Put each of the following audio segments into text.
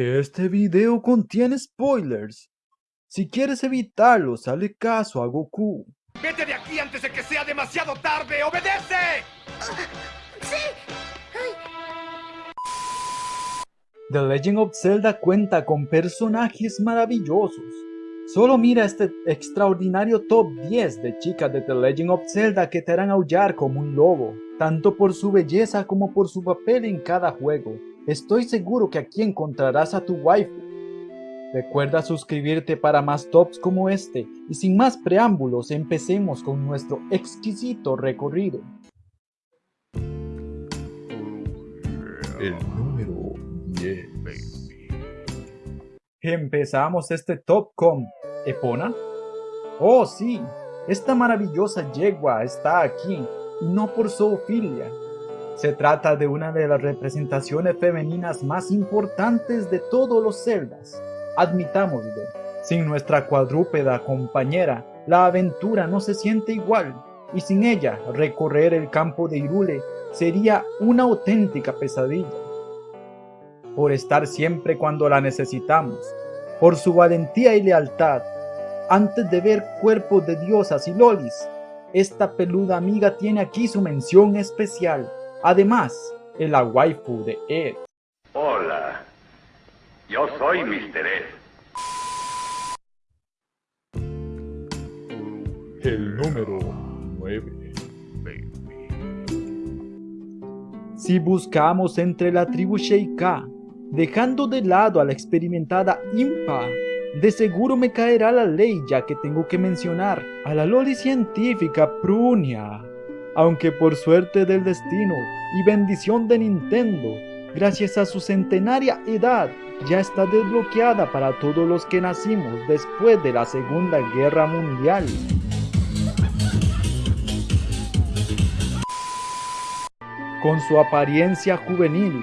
Este video contiene spoilers. Si quieres evitarlos, hazle caso a Goku. ¡Vete de aquí antes de que sea demasiado tarde! ¡Obedece! The Legend of Zelda cuenta con personajes maravillosos. Solo mira este extraordinario top 10 de chicas de The Legend of Zelda que te harán aullar como un lobo, tanto por su belleza como por su papel en cada juego. Estoy seguro que aquí encontrarás a tu waifu. Recuerda suscribirte para más tops como este y sin más preámbulos empecemos con nuestro exquisito recorrido. El número 10. Empezamos este top con Epona. Oh sí, esta maravillosa yegua está aquí y no por zoofilia. Se trata de una de las representaciones femeninas más importantes de todos los celdas. Admitámoslo, sin nuestra cuadrúpeda compañera, la aventura no se siente igual, y sin ella recorrer el campo de Irule sería una auténtica pesadilla. Por estar siempre cuando la necesitamos, por su valentía y lealtad, antes de ver cuerpos de diosas y lolis, esta peluda amiga tiene aquí su mención especial. Además, es la waifu de Ed. Hola, yo soy Mr. Ed. El número 9. Si buscamos entre la tribu Sheikah, dejando de lado a la experimentada Impa, de seguro me caerá la ley ya que tengo que mencionar a la loli científica Prunia. Aunque por suerte del destino y bendición de Nintendo, gracias a su centenaria edad, ya está desbloqueada para todos los que nacimos después de la Segunda Guerra Mundial. Con su apariencia juvenil,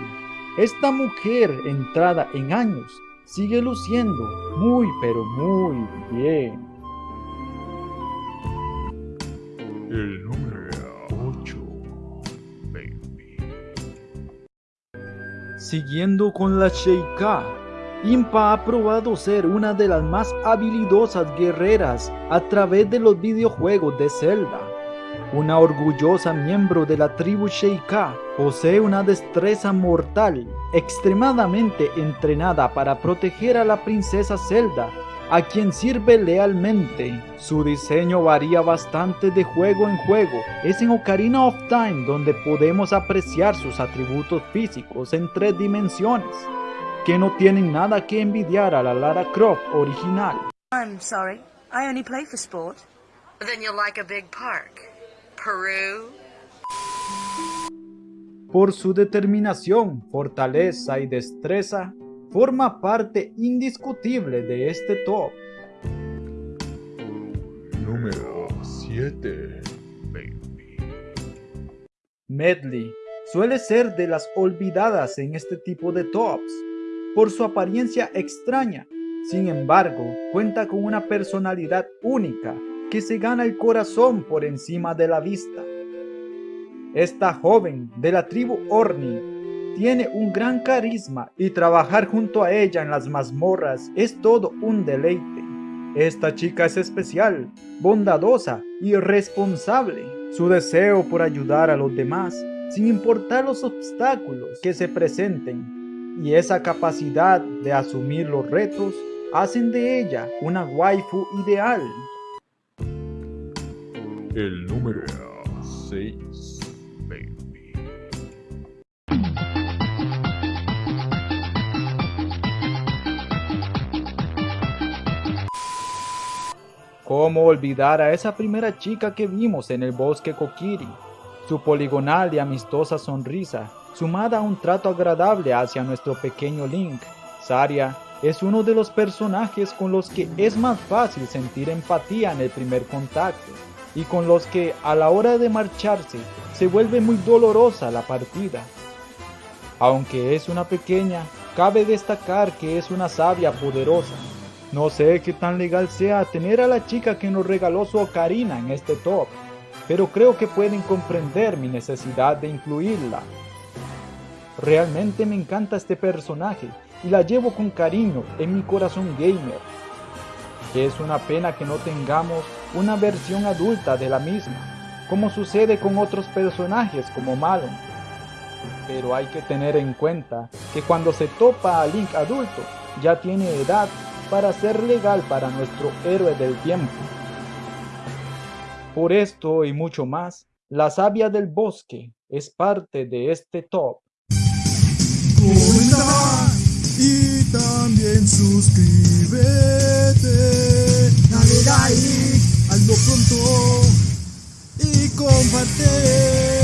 esta mujer entrada en años sigue luciendo muy pero muy bien. El número Siguiendo con la Sheikah, Impa ha probado ser una de las más habilidosas guerreras a través de los videojuegos de Zelda. Una orgullosa miembro de la tribu Sheikah posee una destreza mortal extremadamente entrenada para proteger a la princesa Zelda, a quien sirve lealmente. Su diseño varía bastante de juego en juego. Es en Ocarina of Time donde podemos apreciar sus atributos físicos en tres dimensiones, que no tienen nada que envidiar a la Lara Croft original. I'm sorry. I only play for sport. Then you'll like a big park. Peru. Por su determinación, fortaleza y destreza, forma parte indiscutible de este top. Número 7. Medley suele ser de las olvidadas en este tipo de tops, por su apariencia extraña. Sin embargo, cuenta con una personalidad única que se gana el corazón por encima de la vista. Esta joven de la tribu Orni tiene un gran carisma y trabajar junto a ella en las mazmorras es todo un deleite. Esta chica es especial, bondadosa y responsable. Su deseo por ayudar a los demás, sin importar los obstáculos que se presenten, y esa capacidad de asumir los retos, hacen de ella una waifu ideal. El número 6. ¿Cómo olvidar a esa primera chica que vimos en el bosque Kokiri? Su poligonal y amistosa sonrisa, sumada a un trato agradable hacia nuestro pequeño Link, Saria es uno de los personajes con los que es más fácil sentir empatía en el primer contacto y con los que a la hora de marcharse se vuelve muy dolorosa la partida. Aunque es una pequeña, cabe destacar que es una sabia poderosa. No sé qué tan legal sea tener a la chica que nos regaló su ocarina en este top, pero creo que pueden comprender mi necesidad de incluirla. Realmente me encanta este personaje y la llevo con cariño en mi corazón gamer. Es una pena que no tengamos una versión adulta de la misma, como sucede con otros personajes como Malon. Pero hay que tener en cuenta que cuando se topa a Link adulto, ya tiene edad para ser legal para nuestro héroe del tiempo. Por esto y mucho más, la savia del bosque es parte de este top. Comenta y también suscríbete. Dale like, hazlo pronto y comparte.